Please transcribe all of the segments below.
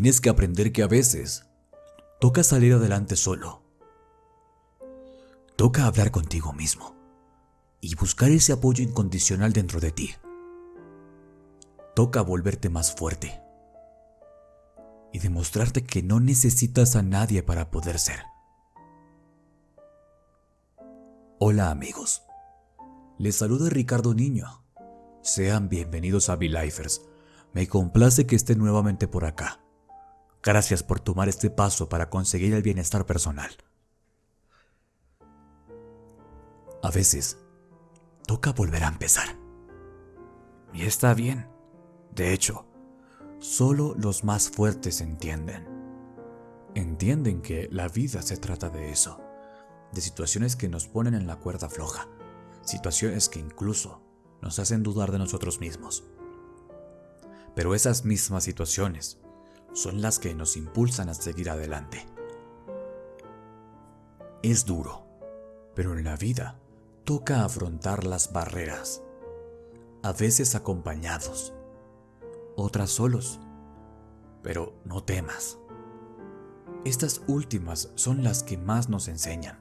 tienes que aprender que a veces toca salir adelante solo. Toca hablar contigo mismo y buscar ese apoyo incondicional dentro de ti. Toca volverte más fuerte y demostrarte que no necesitas a nadie para poder ser. Hola amigos, les saluda Ricardo Niño. Sean bienvenidos a V-Lifers. Me complace que estén nuevamente por acá. Gracias por tomar este paso para conseguir el bienestar personal. A veces, toca volver a empezar. Y está bien. De hecho, solo los más fuertes entienden. Entienden que la vida se trata de eso, de situaciones que nos ponen en la cuerda floja, situaciones que incluso nos hacen dudar de nosotros mismos. Pero esas mismas situaciones son las que nos impulsan a seguir adelante. Es duro, pero en la vida toca afrontar las barreras, a veces acompañados, otras solos. Pero no temas. Estas últimas son las que más nos enseñan.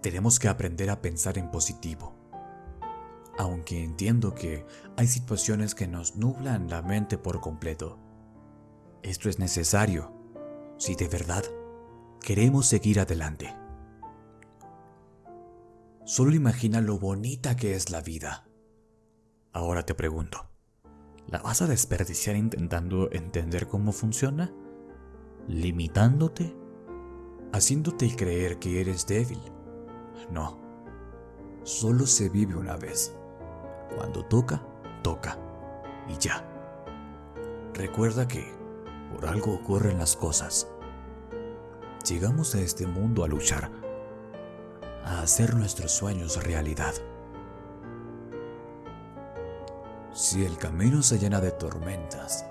Tenemos que aprender a pensar en positivo. Aunque entiendo que hay situaciones que nos nublan la mente por completo. Esto es necesario si de verdad queremos seguir adelante. Solo imagina lo bonita que es la vida. Ahora te pregunto, ¿la vas a desperdiciar intentando entender cómo funciona? ¿Limitándote? ¿Haciéndote creer que eres débil? No, solo se vive una vez. Cuando toca, toca. Y ya. Recuerda que por algo ocurren las cosas. Llegamos a este mundo a luchar a hacer nuestros sueños realidad. Si el camino se llena de tormentas,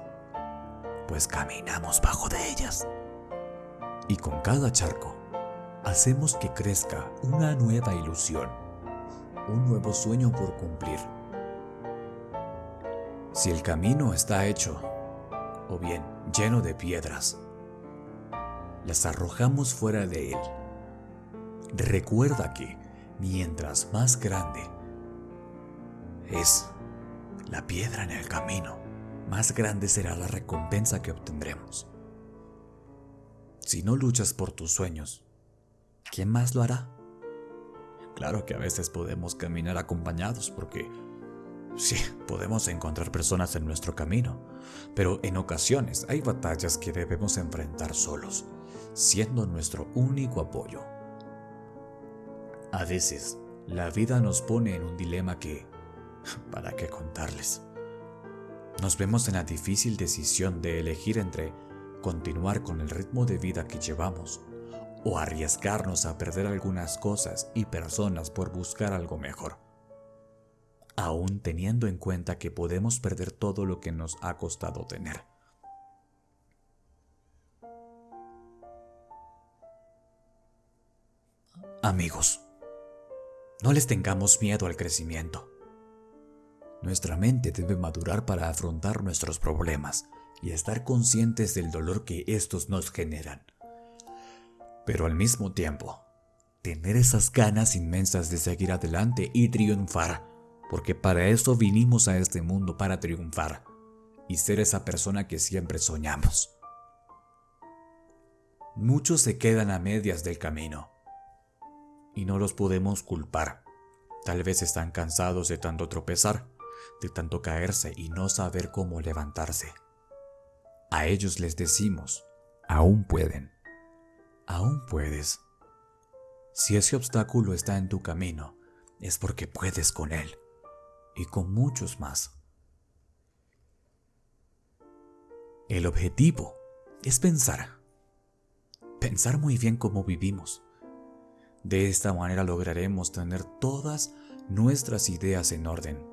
pues caminamos bajo de ellas. Y con cada charco, hacemos que crezca una nueva ilusión, un nuevo sueño por cumplir. Si el camino está hecho, o bien lleno de piedras, las arrojamos fuera de él Recuerda que mientras más grande es la piedra en el camino, más grande será la recompensa que obtendremos. Si no luchas por tus sueños, ¿quién más lo hará? Claro que a veces podemos caminar acompañados porque sí, podemos encontrar personas en nuestro camino, pero en ocasiones hay batallas que debemos enfrentar solos, siendo nuestro único apoyo. A veces, la vida nos pone en un dilema que... ¿Para qué contarles? Nos vemos en la difícil decisión de elegir entre continuar con el ritmo de vida que llevamos o arriesgarnos a perder algunas cosas y personas por buscar algo mejor. Aún teniendo en cuenta que podemos perder todo lo que nos ha costado tener. Amigos, no les tengamos miedo al crecimiento. Nuestra mente debe madurar para afrontar nuestros problemas y estar conscientes del dolor que estos nos generan. Pero al mismo tiempo, tener esas ganas inmensas de seguir adelante y triunfar, porque para eso vinimos a este mundo, para triunfar y ser esa persona que siempre soñamos. Muchos se quedan a medias del camino y no los podemos culpar. Tal vez están cansados de tanto tropezar, de tanto caerse y no saber cómo levantarse. A ellos les decimos, aún pueden, aún puedes. Si ese obstáculo está en tu camino, es porque puedes con él y con muchos más. El objetivo es pensar, pensar muy bien cómo vivimos, de esta manera lograremos tener todas nuestras ideas en orden.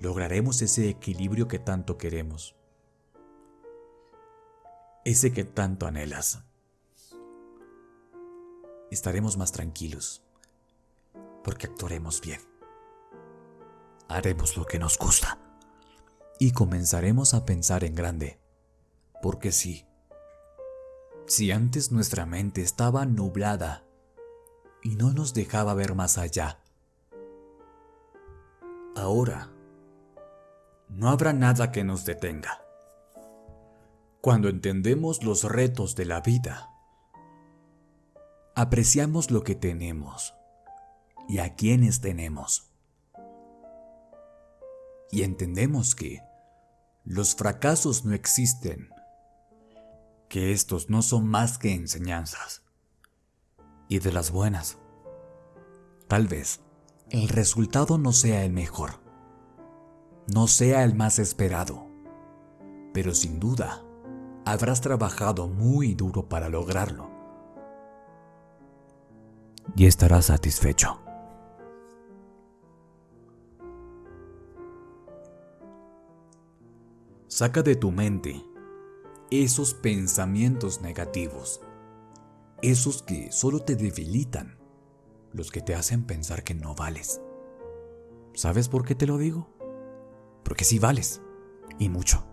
Lograremos ese equilibrio que tanto queremos. Ese que tanto anhelas. Estaremos más tranquilos porque actuaremos bien. Haremos lo que nos gusta y comenzaremos a pensar en grande. Porque sí, si antes nuestra mente estaba nublada y no nos dejaba ver más allá, ahora no habrá nada que nos detenga. Cuando entendemos los retos de la vida, apreciamos lo que tenemos y a quienes tenemos. Y entendemos que los fracasos no existen, que estos no son más que enseñanzas. Y de las buenas, tal vez el resultado no sea el mejor, no sea el más esperado, pero sin duda habrás trabajado muy duro para lograrlo. Y estarás satisfecho. Saca de tu mente esos pensamientos negativos, esos que solo te debilitan, los que te hacen pensar que no vales. ¿Sabes por qué te lo digo? Porque sí vales, y mucho.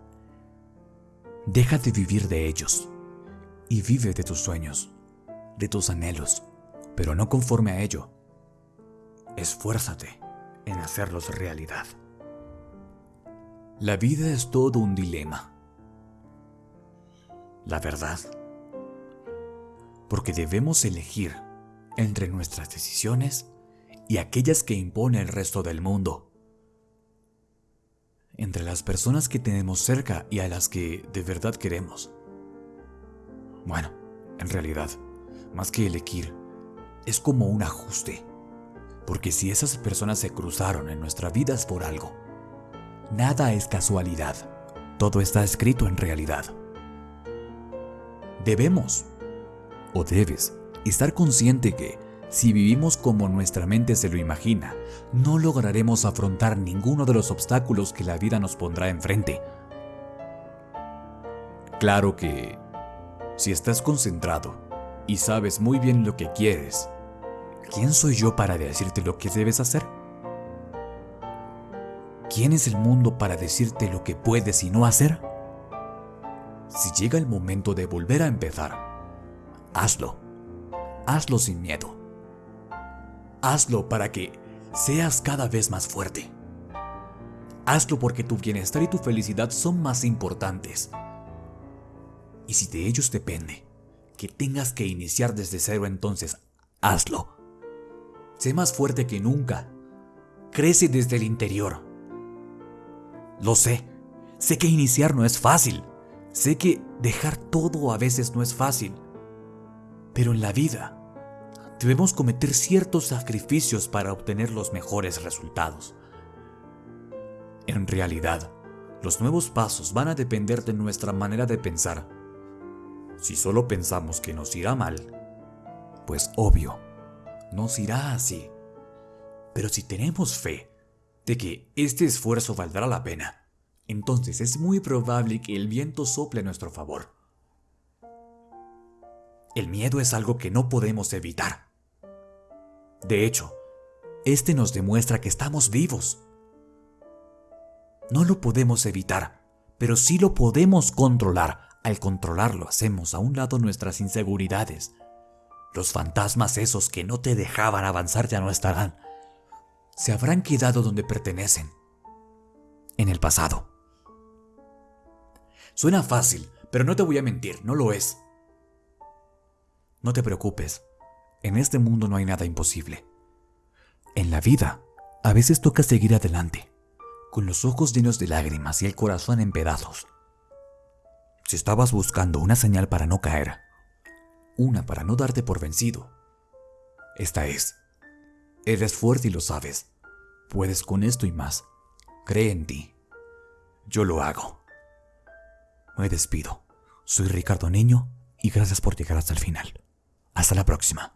Deja de vivir de ellos y vive de tus sueños, de tus anhelos, pero no conforme a ello. Esfuérzate en hacerlos realidad. La vida es todo un dilema. La verdad. Porque debemos elegir entre nuestras decisiones y aquellas que impone el resto del mundo. Entre las personas que tenemos cerca y a las que de verdad queremos. Bueno, en realidad, más que elegir, es como un ajuste. Porque si esas personas se cruzaron en nuestra vida es por algo. Nada es casualidad. Todo está escrito en realidad. Debemos, o debes, estar consciente que, si vivimos como nuestra mente se lo imagina, no lograremos afrontar ninguno de los obstáculos que la vida nos pondrá enfrente. Claro que, si estás concentrado y sabes muy bien lo que quieres, ¿quién soy yo para decirte lo que debes hacer? ¿Quién es el mundo para decirte lo que puedes y no hacer? Si llega el momento de volver a empezar, hazlo. Hazlo sin miedo. Hazlo para que seas cada vez más fuerte. Hazlo porque tu bienestar y tu felicidad son más importantes. Y si de ellos depende que tengas que iniciar desde cero, entonces hazlo. Sé más fuerte que nunca. Crece desde el interior. Lo sé. Sé que iniciar no es fácil. Sé que dejar todo a veces no es fácil. Pero en la vida debemos cometer ciertos sacrificios para obtener los mejores resultados. En realidad, los nuevos pasos van a depender de nuestra manera de pensar. Si solo pensamos que nos irá mal, pues obvio, nos irá así. Pero si tenemos fe de que este esfuerzo valdrá la pena, entonces es muy probable que el viento sople a nuestro favor. El miedo es algo que no podemos evitar. De hecho, este nos demuestra que estamos vivos. No lo podemos evitar, pero sí lo podemos controlar. Al controlarlo hacemos a un lado nuestras inseguridades. Los fantasmas esos que no te dejaban avanzar ya no estarán se habrán quedado donde pertenecen, en el pasado. Suena fácil, pero no te voy a mentir, no lo es. No te preocupes, en este mundo no hay nada imposible. En la vida, a veces toca seguir adelante, con los ojos llenos de lágrimas y el corazón en pedazos. Si estabas buscando una señal para no caer, una para no darte por vencido, esta es. Eres fuerte y lo sabes. Puedes con esto y más. Cree en ti. Yo lo hago. Me despido. Soy Ricardo Niño y gracias por llegar hasta el final. Hasta la próxima.